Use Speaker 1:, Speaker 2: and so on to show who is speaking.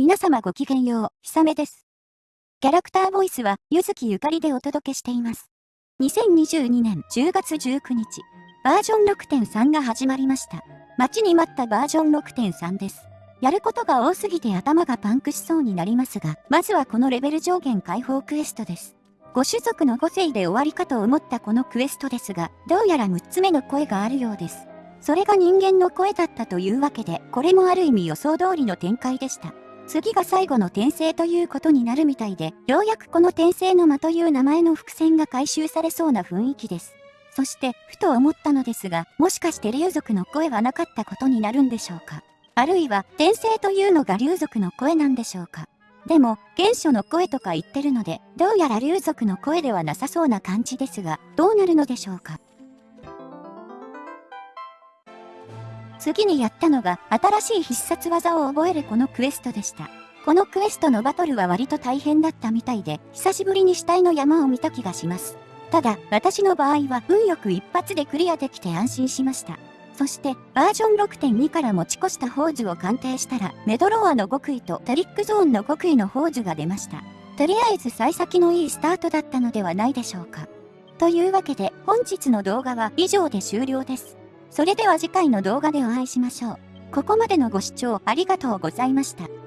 Speaker 1: 皆様ごきげんよう、ひさめです。キャラクターボイスは、ゆずきゆかりでお届けしています。2022年10月19日、バージョン6.3が始まりました。待ちに待ったバージョン6.3です。やることが多すぎて頭がパンクしそうになりますが、まずはこのレベル上限解放クエストです。ご種族の5世で終わりかと思ったこのクエストですが、どうやら6つ目の声があるようです。それが人間の声だったというわけで、これもある意味予想通りの展開でした。次が最後の転生ということになるみたいで、ようやくこの転生の間という名前の伏線が回収されそうな雰囲気です。そして、ふと思ったのですが、もしかして竜族の声はなかったことになるんでしょうか。あるいは、転生というのが竜族の声なんでしょうか。でも、原初の声とか言ってるので、どうやら竜族の声ではなさそうな感じですが、どうなるのでしょうか。次にやったのが新しい必殺技を覚えるこのクエストでした。このクエストのバトルは割と大変だったみたいで、久しぶりに死体の山を見た気がします。ただ、私の場合は運よく一発でクリアできて安心しました。そして、バージョン6.2から持ち越した宝珠を鑑定したら、メドローアの極意とトリックゾーンの極意の宝珠が出ました。とりあえず幸先のいいスタートだったのではないでしょうか。というわけで、本日の動画は以上で終了です。それでは次回の動画でお会いしましょう。ここまでのご視聴ありがとうございました。